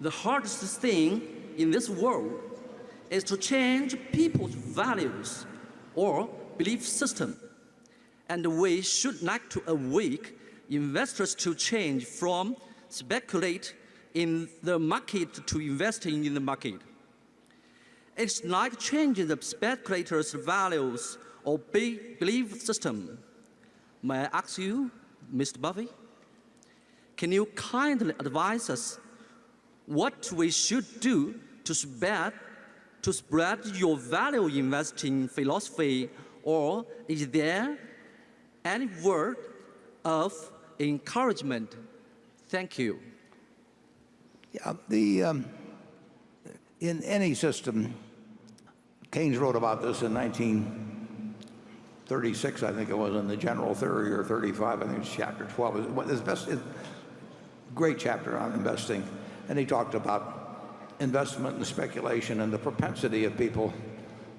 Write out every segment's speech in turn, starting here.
the hardest thing in this world is to change people's values or belief system. And we should like to awake investors to change from speculate in the market to investing in the market. It's like changing the speculators' values or belief system. May I ask you, Mr. Buffett, can you kindly advise us what we should do to spread, to spread your value investing philosophy or is there any word of encouragement? Thank you. Yeah, the, um, in any system, Keynes wrote about this in 1936, I think it was, in the General Theory, or 35, I think it's chapter 12. It's best, great chapter on investing. And he talked about investment and speculation and the propensity of people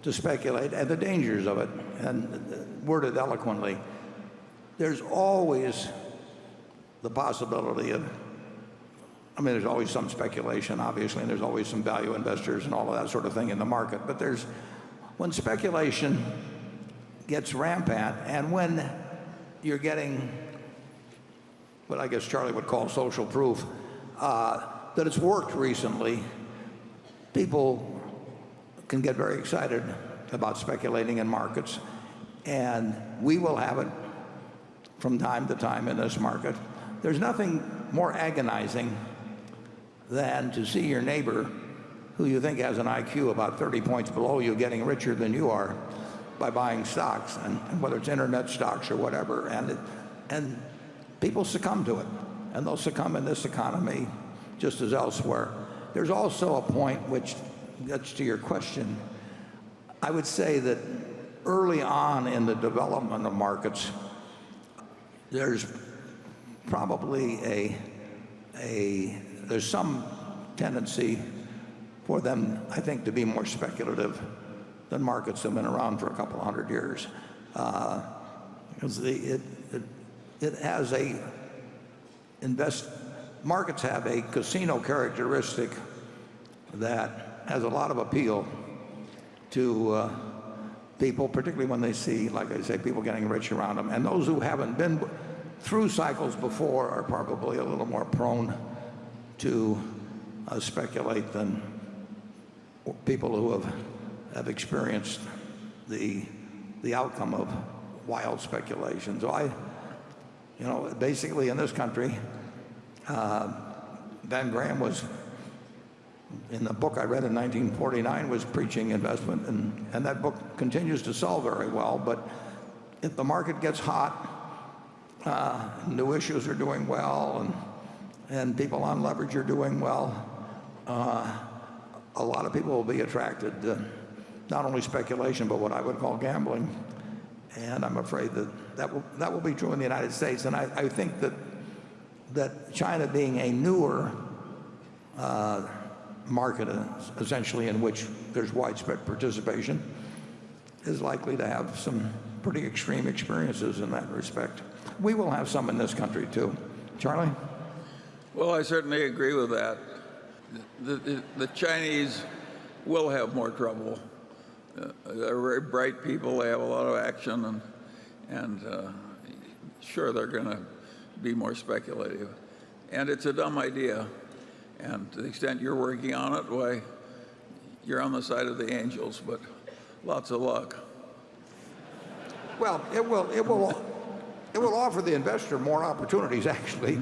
to speculate and the dangers of it, and worded eloquently. There's always the possibility of I mean, there's always some speculation, obviously, and there's always some value investors and all of that sort of thing in the market. But there's, when speculation gets rampant and when you're getting what I guess Charlie would call social proof, uh, that it's worked recently, people can get very excited about speculating in markets. And we will have it from time to time in this market. There's nothing more agonizing than to see your neighbor who you think has an IQ about 30 points below you getting richer than you are by buying stocks, and, and whether it's internet stocks or whatever. And, it, and people succumb to it. And they'll succumb in this economy just as elsewhere. There's also a point which gets to your question. I would say that early on in the development of markets, there's probably a, a there's some tendency for them, I think, to be more speculative than markets that have been around for a couple hundred years. Uh, because it, it, it has a invest markets have a casino characteristic that has a lot of appeal to uh, people, particularly when they see, like I say, people getting rich around them. And those who haven't been through cycles before are probably a little more prone to uh, speculate than people who have, have experienced the, the outcome of wild speculation. So I, you know, basically in this country, uh, Ben Graham was, in the book I read in 1949, was preaching investment, and, and that book continues to sell very well. But if the market gets hot, uh, new issues are doing well, and and people on leverage are doing well, uh, a lot of people will be attracted to not only speculation, but what I would call gambling. And I'm afraid that that will, that will be true in the United States. And I, I think that, that China being a newer uh, market, uh, essentially in which there's widespread participation, is likely to have some pretty extreme experiences in that respect. We will have some in this country too. Charlie? Well, I certainly agree with that. The, the, the Chinese will have more trouble. Uh, they're very bright people. They have a lot of action, and, and uh, sure, they're going to be more speculative. And it's a dumb idea. And to the extent you're working on it, why, you're on the side of the angels, but lots of luck. Well, it will, it will, it will offer the investor more opportunities, actually.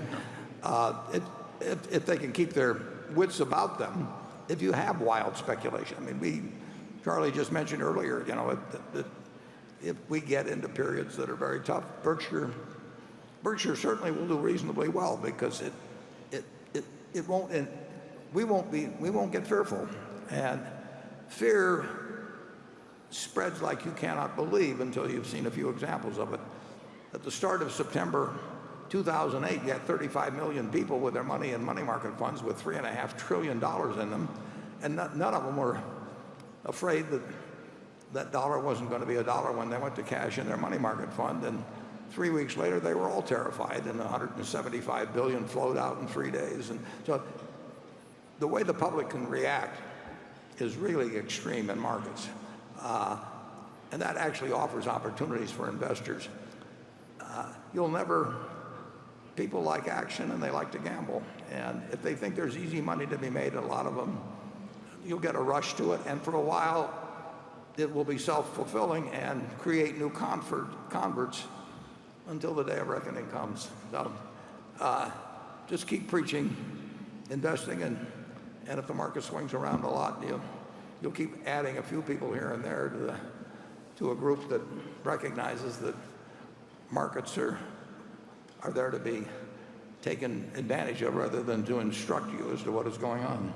Uh, it, if, if, they can keep their wits about them, if you have wild speculation. I mean, we, Charlie just mentioned earlier, you know, if, if we get into periods that are very tough, Berkshire, Berkshire certainly will do reasonably well because it, it, it, it won't, and we won't be, we won't get fearful. And fear spreads like you cannot believe until you've seen a few examples of it. At the start of September 2008, you had 35 million people with their money in money market funds with $3.5 trillion in them, and none of them were afraid that that dollar wasn't going to be a dollar when they went to cash in their money market fund. Three weeks later, they were all terrified, and 175 billion flowed out in three days. And so the way the public can react is really extreme in markets. Uh, and that actually offers opportunities for investors. Uh, you'll never, people like action and they like to gamble. And if they think there's easy money to be made, a lot of them, you'll get a rush to it. And for a while, it will be self-fulfilling and create new convert, converts until the day of reckoning comes. So uh, just keep preaching, investing, and, and if the market swings around a lot, you'll, you'll keep adding a few people here and there to, the, to a group that recognizes that markets are, are there to be taken advantage of rather than to instruct you as to what is going on.